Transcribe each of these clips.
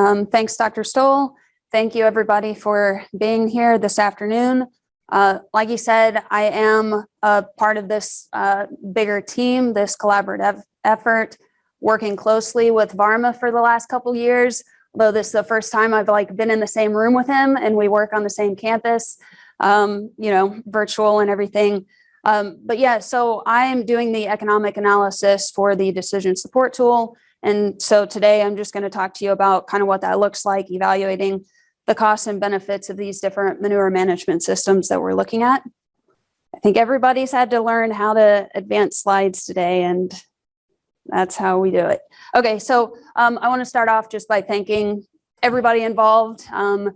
Um, thanks, Dr. Stoll. Thank you, everybody, for being here this afternoon. Uh, like you said, I am a part of this uh, bigger team, this collaborative effort, working closely with Varma for the last couple years. Although this is the first time I've like been in the same room with him and we work on the same campus, um, you know, virtual and everything. Um, but yeah, so I'm doing the economic analysis for the decision support tool. And so today I'm just going to talk to you about kind of what that looks like, evaluating the costs and benefits of these different manure management systems that we're looking at. I think everybody's had to learn how to advance slides today and that's how we do it. Okay, so um, I want to start off just by thanking everybody involved. Um,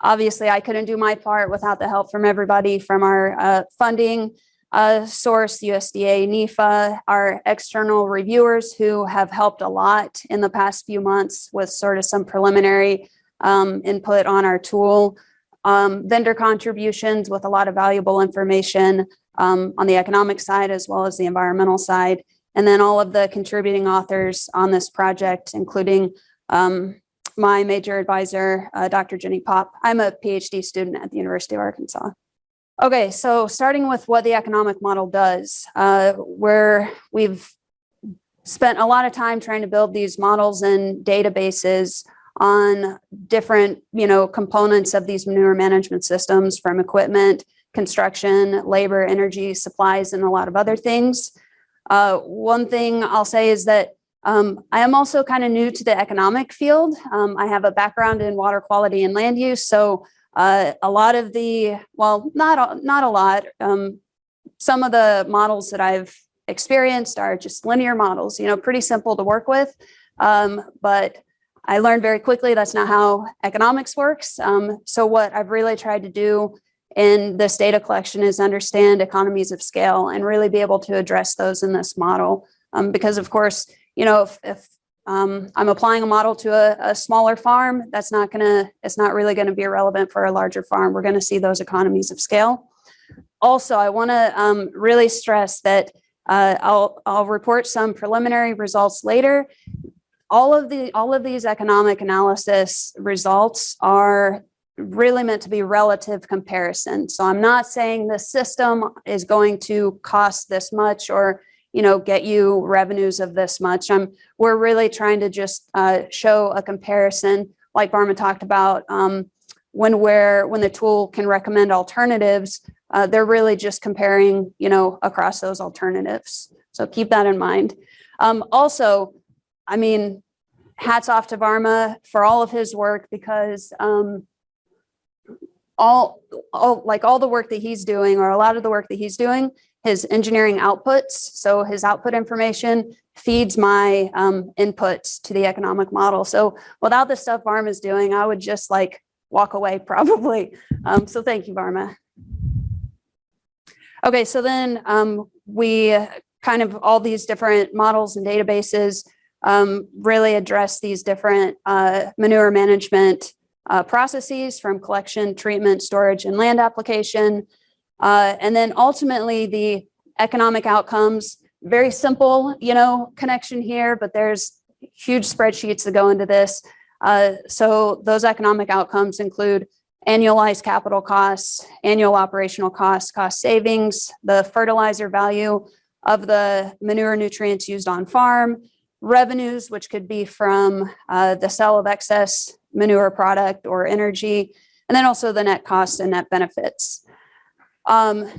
obviously, I couldn't do my part without the help from everybody from our uh, funding uh, source, USDA, NIFA, our external reviewers who have helped a lot in the past few months with sort of some preliminary um, input on our tool, um, vendor contributions with a lot of valuable information um, on the economic side as well as the environmental side, and then all of the contributing authors on this project, including um, my major advisor, uh, Dr. Jenny Popp. I'm a PhD student at the University of Arkansas. Okay, so starting with what the economic model does, uh, where we've spent a lot of time trying to build these models and databases on different, you know, components of these manure management systems from equipment, construction, labor, energy, supplies, and a lot of other things. Uh, one thing I'll say is that um, I am also kind of new to the economic field. Um, I have a background in water quality and land use, so uh, a lot of the, well, not, not a lot, um, some of the models that I've experienced are just linear models, you know, pretty simple to work with. Um, but I learned very quickly that's not how economics works. Um, so what I've really tried to do in this data collection is understand economies of scale and really be able to address those in this model. Um, because of course, you know, if, if um, I'm applying a model to a, a, smaller farm, that's not gonna, it's not really gonna be relevant for a larger farm. We're gonna see those economies of scale. Also, I wanna um, really stress that uh, I'll, I'll report some preliminary results later. All of the all of these economic analysis results are really meant to be relative comparison. So I'm not saying the system is going to cost this much or you know, get you revenues of this much. Um, we're really trying to just uh, show a comparison, like Varma talked about, um, when where when the tool can recommend alternatives, uh, they're really just comparing, you know, across those alternatives. So keep that in mind. Um, also, I mean, hats off to Varma for all of his work because um, all, all like all the work that he's doing or a lot of the work that he's doing his engineering outputs. So his output information feeds my um, inputs to the economic model. So without the stuff Varma is doing, I would just like walk away probably. Um, so thank you, Varma. Okay, so then um, we kind of all these different models and databases um, really address these different uh, manure management uh, processes from collection, treatment, storage, and land application. Uh, and then ultimately the economic outcomes, very simple, you know, connection here, but there's huge spreadsheets that go into this. Uh, so those economic outcomes include annualized capital costs, annual operational costs, cost savings, the fertilizer value of the manure nutrients used on farm, revenues, which could be from uh, the sale of excess manure product or energy, and then also the net costs and net benefits. Um,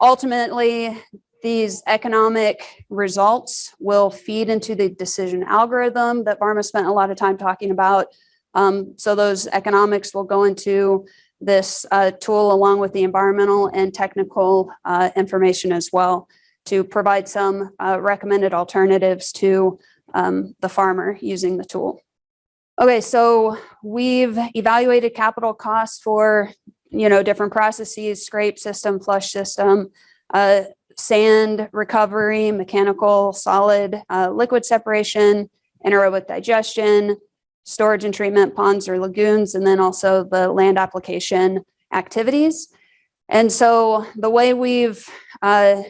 ultimately, these economic results will feed into the decision algorithm that Varma spent a lot of time talking about. Um, so those economics will go into this uh, tool along with the environmental and technical uh, information as well to provide some uh, recommended alternatives to um, the farmer using the tool. Okay, so we've evaluated capital costs for you know, different processes, scrape system, flush system, uh, sand recovery, mechanical, solid, uh, liquid separation, anaerobic digestion, storage and treatment ponds or lagoons, and then also the land application activities. And so the way we've uh,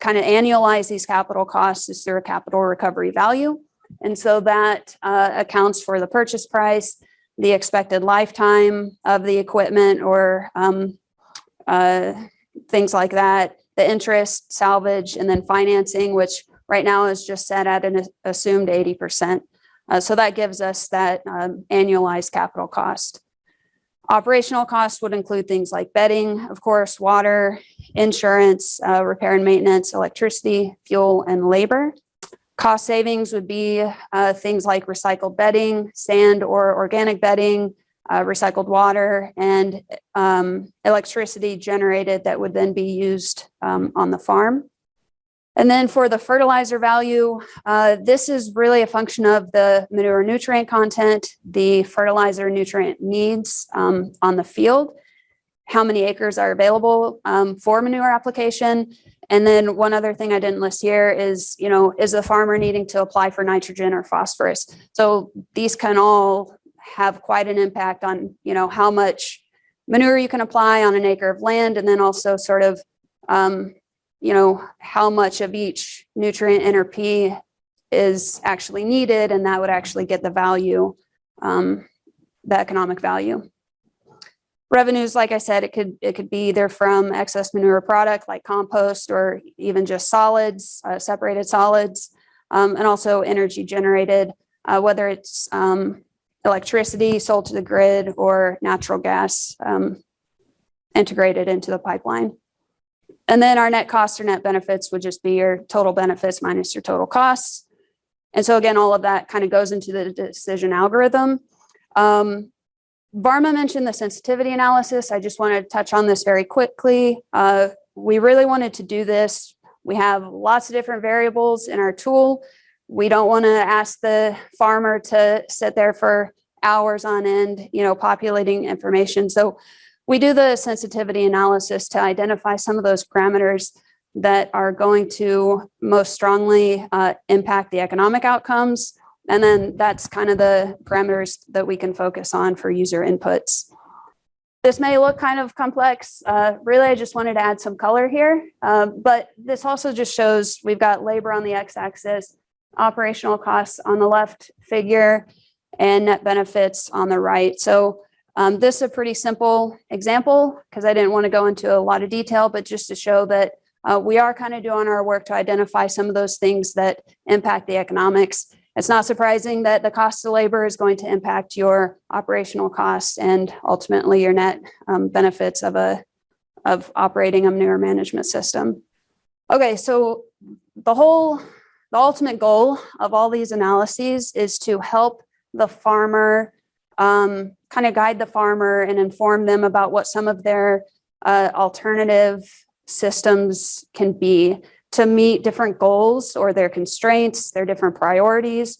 kind of annualized these capital costs is through a capital recovery value. And so that uh, accounts for the purchase price, the expected lifetime of the equipment or um, uh, things like that, the interest, salvage, and then financing, which right now is just set at an assumed 80%. Uh, so that gives us that um, annualized capital cost. Operational costs would include things like bedding, of course, water, insurance, uh, repair and maintenance, electricity, fuel, and labor. Cost savings would be uh, things like recycled bedding, sand or organic bedding, uh, recycled water, and um, electricity generated that would then be used um, on the farm. And then for the fertilizer value, uh, this is really a function of the manure nutrient content, the fertilizer nutrient needs um, on the field, how many acres are available um, for manure application. And then one other thing I didn't list here is, you know, is the farmer needing to apply for nitrogen or phosphorus? So these can all have quite an impact on, you know, how much manure you can apply on an acre of land and then also sort of um, you know, how much of each nutrient NRP is actually needed, and that would actually get the value, um, the economic value. Revenues, like I said, it could it could be either from excess manure product like compost or even just solids, uh, separated solids, um, and also energy generated, uh, whether it's um, electricity sold to the grid or natural gas um, integrated into the pipeline. And then our net costs or net benefits would just be your total benefits minus your total costs. And so again, all of that kind of goes into the decision algorithm. Um, Varma mentioned the sensitivity analysis. I just wanted to touch on this very quickly. Uh, we really wanted to do this. We have lots of different variables in our tool. We don't want to ask the farmer to sit there for hours on end, you know, populating information. So we do the sensitivity analysis to identify some of those parameters that are going to most strongly uh, impact the economic outcomes. And then that's kind of the parameters that we can focus on for user inputs. This may look kind of complex. Uh, really, I just wanted to add some color here. Uh, but this also just shows we've got labor on the x-axis, operational costs on the left figure, and net benefits on the right. So um, this is a pretty simple example because I didn't want to go into a lot of detail, but just to show that uh, we are kind of doing our work to identify some of those things that impact the economics. It's not surprising that the cost of labor is going to impact your operational costs and ultimately your net um, benefits of a of operating a manure management system. Okay, so the whole, the ultimate goal of all these analyses is to help the farmer um, kind of guide the farmer and inform them about what some of their uh, alternative systems can be to meet different goals or their constraints, their different priorities.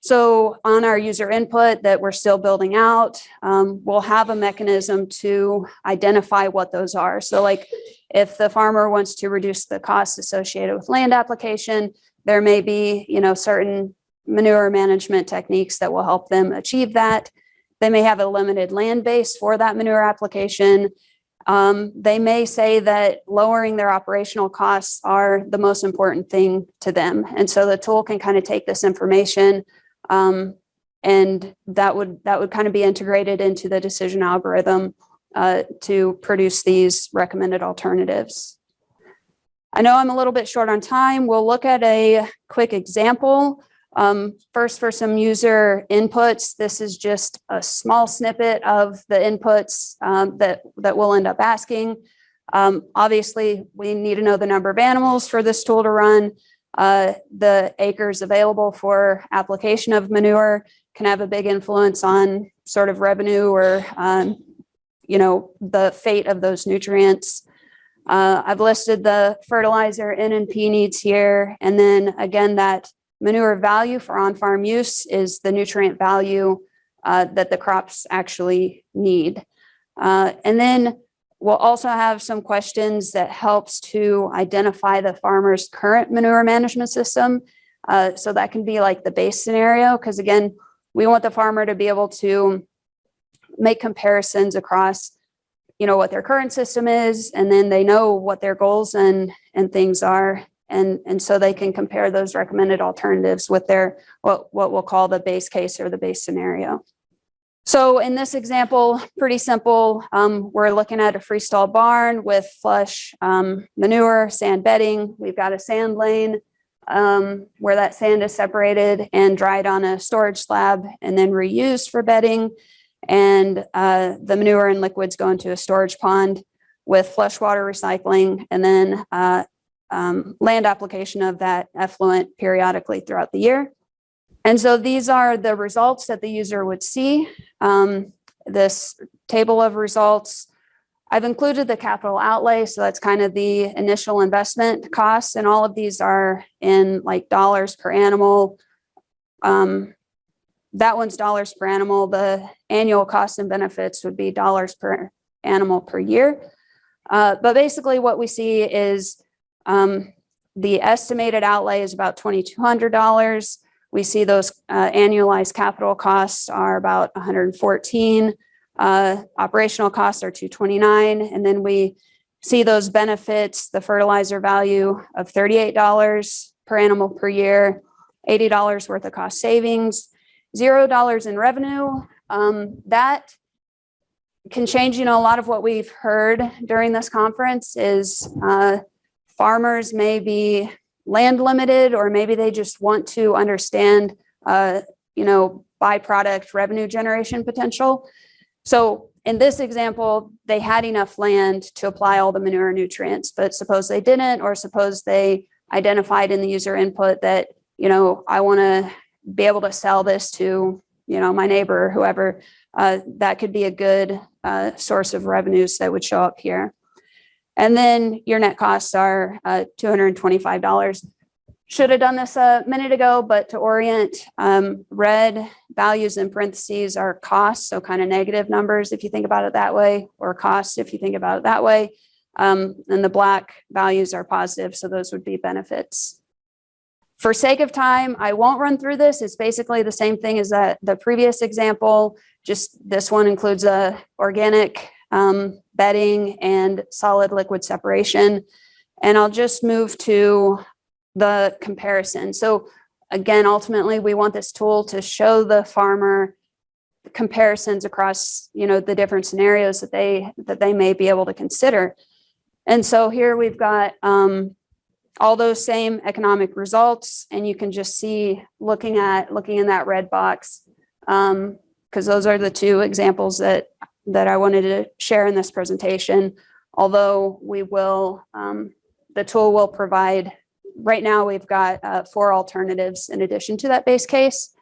So on our user input that we're still building out, um, we'll have a mechanism to identify what those are. So like if the farmer wants to reduce the cost associated with land application, there may be, you know, certain manure management techniques that will help them achieve that. They may have a limited land base for that manure application. Um, they may say that lowering their operational costs are the most important thing to them. And so the tool can kind of take this information um, and that would that would kind of be integrated into the decision algorithm uh, to produce these recommended alternatives. I know I'm a little bit short on time. We'll look at a quick example. Um, first, for some user inputs, this is just a small snippet of the inputs um, that, that we'll end up asking. Um, obviously, we need to know the number of animals for this tool to run. Uh, the acres available for application of manure can have a big influence on sort of revenue or, um, you know, the fate of those nutrients. Uh, I've listed the fertilizer N and P needs here. And then again, that Manure value for on-farm use is the nutrient value uh, that the crops actually need. Uh, and then we'll also have some questions that helps to identify the farmer's current manure management system. Uh, so that can be like the base scenario, because again, we want the farmer to be able to make comparisons across you know what their current system is and then they know what their goals and and things are And, and so they can compare those recommended alternatives with their, what, what we'll call the base case or the base scenario. So in this example, pretty simple. Um, we're looking at a freestall barn with flush um, manure, sand bedding. We've got a sand lane um, where that sand is separated and dried on a storage slab and then reused for bedding. And uh, the manure and liquids go into a storage pond with flush water recycling and then uh, um, land application of that effluent periodically throughout the year. And so these are the results that the user would see. Um, this table of results, I've included the capital outlay. So that's kind of the initial investment costs. And all of these are in like dollars per animal. Um, that one's dollars per animal. The annual costs and benefits would be dollars per animal per year. Uh, but basically what we see is um, the estimated outlay is about $2,200. We see those uh, annualized capital costs are about 114. Uh, operational costs are 229. And then we see those benefits, the fertilizer value of $38 per animal per year, $80 worth of cost savings, $0 in revenue. Um, that can change, you know, a lot of what we've heard during this conference is uh, farmers may be land limited, or maybe they just want to understand, uh, you know, byproduct revenue generation potential. So in this example, they had enough land to apply all the manure nutrients, but suppose they didn't, or suppose they identified in the user input that, you know, I want to be able to sell this to, you know, my neighbor or whoever, uh, that could be a good uh, source of revenues that would show up here. And then your net costs are uh, $225. Should have done this a minute ago, but to orient, um, red values in parentheses are costs, so kind of negative numbers if you think about it that way, or costs if you think about it that way. Um, and the black values are positive, so those would be benefits. For sake of time, I won't run through this. It's basically the same thing as that, the previous example, just this one includes a organic um, bedding and solid liquid separation. And I'll just move to the comparison. So again, ultimately, we want this tool to show the farmer comparisons across, you know, the different scenarios that they that they may be able to consider. And so here we've got um, all those same economic results, and you can just see looking at looking in that red box, because um, those are the two examples that that I wanted to share in this presentation, although we will, um, the tool will provide, right now we've got uh, four alternatives in addition to that base case.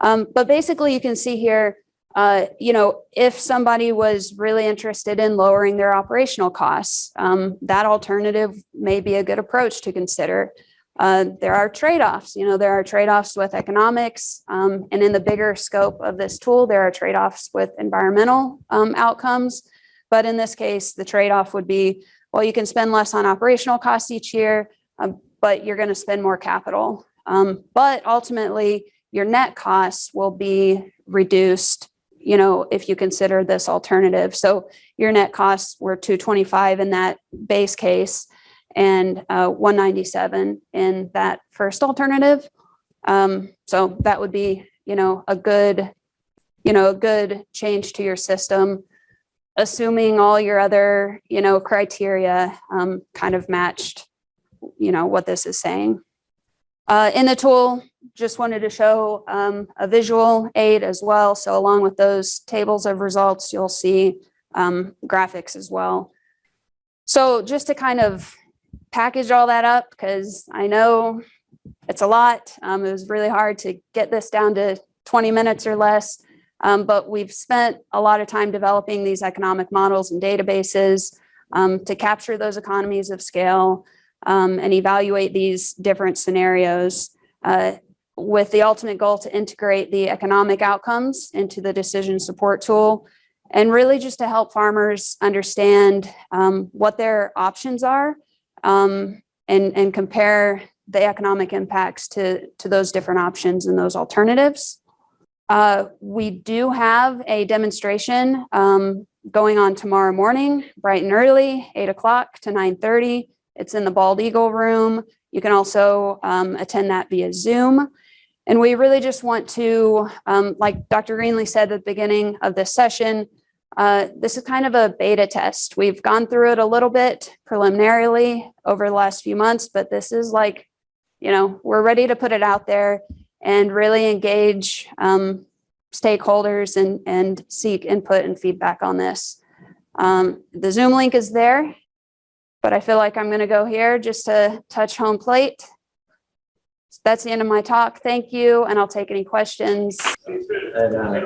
Um, but basically you can see here, uh, you know, if somebody was really interested in lowering their operational costs, um, that alternative may be a good approach to consider. Uh, there are trade-offs, you know, there are trade-offs with economics, um, and in the bigger scope of this tool, there are trade-offs with environmental um, outcomes. But in this case, the trade-off would be, well, you can spend less on operational costs each year, um, but you're going to spend more capital. Um, but ultimately, your net costs will be reduced, you know, if you consider this alternative. So your net costs were 225 in that base case and uh, 197 in that first alternative. Um, so that would be, you know, a good, you know, a good change to your system, assuming all your other, you know, criteria um, kind of matched, you know, what this is saying. Uh, in the tool, just wanted to show um, a visual aid as well. So along with those tables of results, you'll see um, graphics as well. So just to kind of package all that up because I know it's a lot. Um, it was really hard to get this down to 20 minutes or less. Um, but we've spent a lot of time developing these economic models and databases um, to capture those economies of scale um, and evaluate these different scenarios uh, with the ultimate goal to integrate the economic outcomes into the decision support tool and really just to help farmers understand um, what their options are um, and, and compare the economic impacts to, to those different options and those alternatives. Uh, we do have a demonstration um, going on tomorrow morning, bright and early, 8 o'clock to 9.30. It's in the Bald Eagle Room. You can also um, attend that via Zoom. And we really just want to, um, like Dr. Greenlee said at the beginning of this session, uh, this is kind of a beta test. We've gone through it a little bit preliminarily over the last few months, but this is like, you know, we're ready to put it out there and really engage um, stakeholders and, and seek input and feedback on this. Um, the Zoom link is there, but I feel like I'm going to go here just to touch home plate. That's the end of my talk. Thank you, and I'll take any questions. And uh.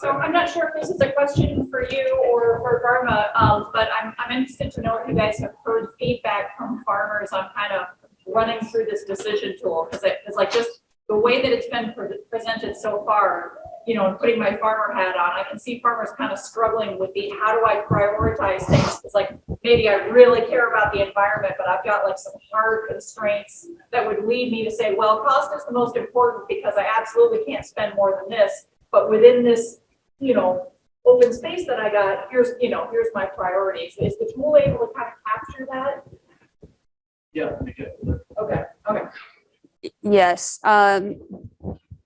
So I'm not sure if this is a question for you or for Varma, um, but I'm, I'm interested to know if you guys have heard feedback from farmers on kind of running through this decision tool, because it, it's like just the way that it's been pre- presented so far, you know, and putting my farmer hat on, I can see farmers kind of struggling with the, how do I prioritize things? It's like, maybe I really care about the environment, but I've got like some hard constraints that would lead me to say, well, cost is the most important because I absolutely can't spend more than this. But within this, you know, open space that I got, here's, you know, here's my priorities. Is the tool able to kind of capture that? Yeah. we get it. Okay, okay. Yes, um,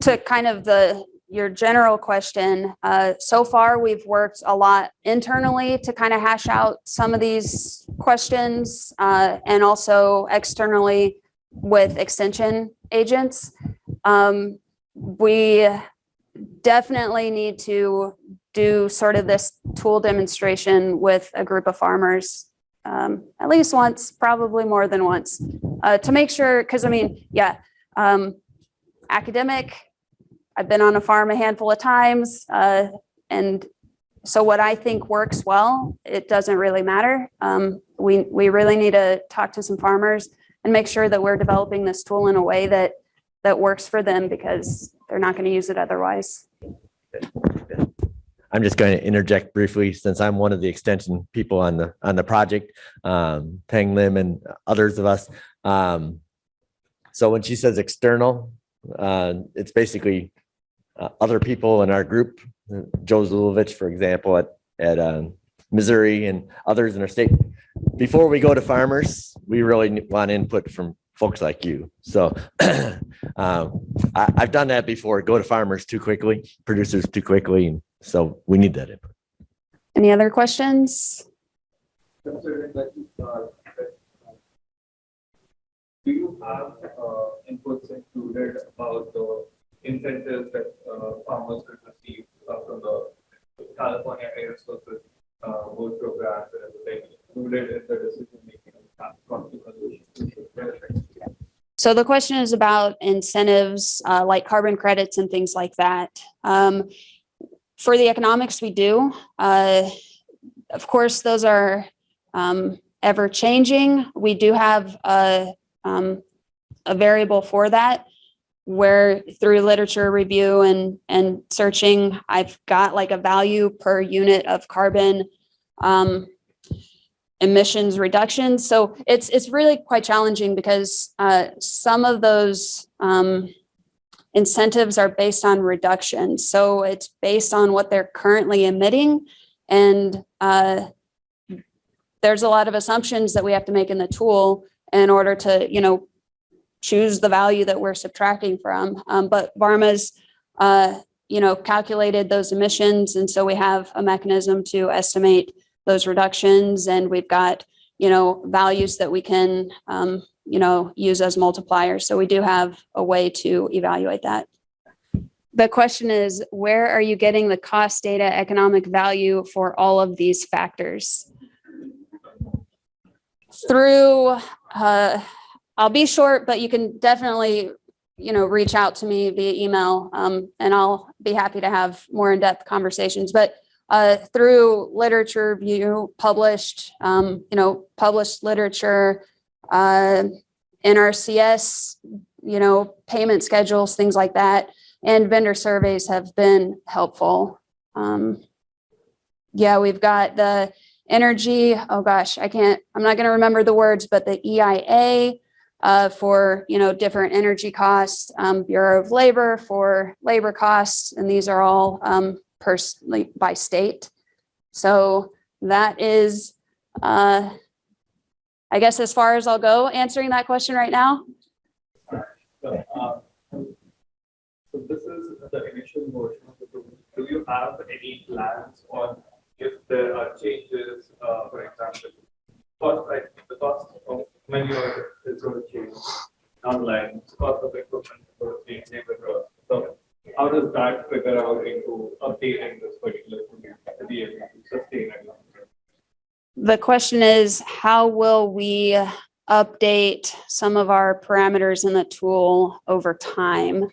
to kind of the, your general question, uh, so far we've worked a lot internally to kind of hash out some of these questions, uh, and also externally with extension agents. Um, we definitely need to do sort of this tool demonstration with a group of farmers um, at least once, probably more than once, uh, to make sure, because I mean, yeah, um, academic, I've been on a farm a handful of times, uh, and so what I think works well, it doesn't really matter. Um, we, we really need to talk to some farmers and make sure that we're developing this tool in a way that, that works for them because they're not going to use it otherwise. I'm just going to interject briefly since I'm one of the extension people on the on the project, um, Teng Lim and others of us. Um, so when she says external, uh, it's basically uh, other people in our group, Joe Zulovich, for example, at at um, Missouri and others in our state. Before we go to farmers, we really want input from folks like you. So um, I, I've done that before. Go to farmers too quickly, producers too quickly, and so we need that input. Any other questions? considering that, that, do you have, uh, inputs included about the incentives that, uh, farmers could receive uh, from the California Air Resources uh, work programs and everything included in the decision making of conservation benefits? So the question is about incentives, uh, like carbon credits and things like that. Um, for the economics, we do. Uh, of course, those are um, ever changing. We do have a, um, a variable for that where through literature review and, and searching, I've got like a value per unit of carbon um, emissions reduction. So it's, it's really quite challenging because uh, some of those um, incentives are based on reduction. So it's based on what they're currently emitting. And uh, there's a lot of assumptions that we have to make in the tool in order to, you know, choose the value that we're subtracting from. Um, but Varma's, uh, you know, calculated those emissions. And so we have a mechanism to estimate those reductions. And we've got, you know, values that we can um, you know, use as multipliers. So we do have a way to evaluate that. The question is, where are you getting the cost data economic value for all of these factors? Through, uh, I'll be short, but you can definitely, you know, reach out to me via email um, and I'll be happy to have more in-depth conversations. But uh, through literature review, published, um, you know, published literature, uh, NRCS, you know, payment schedules, things like that. And vendor surveys have been helpful. Um, yeah, we've got the energy, oh gosh, I can't, I'm not going to remember the words, but the EIA uh, for, you know, different energy costs, um, Bureau of Labor for labor costs, and these are all personally by state. So that is uh, I guess as far as I'll go answering that question right now. So, uh, So this is the initial version of the tool. Do you have any plans on if there are changes, uh, for example, cost, like the cost of manure is going to change online, cost of equipment is going to change, neighborhood. So how does that figure out updating this particular to be able to sustain it? The question is, how will we update some of our parameters in the tool over time?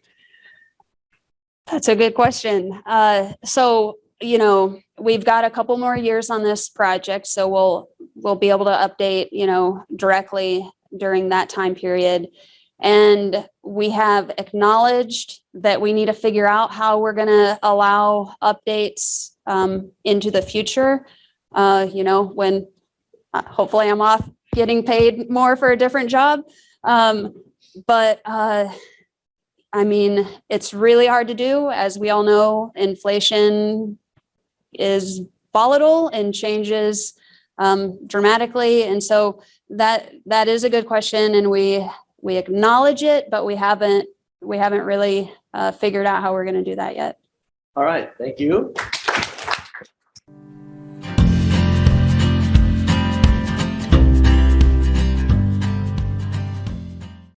That's a good question. Uh, so, you know, we've got a couple more years on this project, so we'll, we'll be able to update, you know, directly during that time period. And we have acknowledged that we need to figure out how we're gonna allow updates um, into the future. Uh, you know, when uh, hopefully I'm off getting paid more for a different job. Um, but uh, I mean, it's really hard to do. As we all know, inflation is volatile and changes um, dramatically. And so that that is a good question and we we acknowledge it, but we haven't we haven't really uh, figured out how we're going to do that yet. All right, thank you.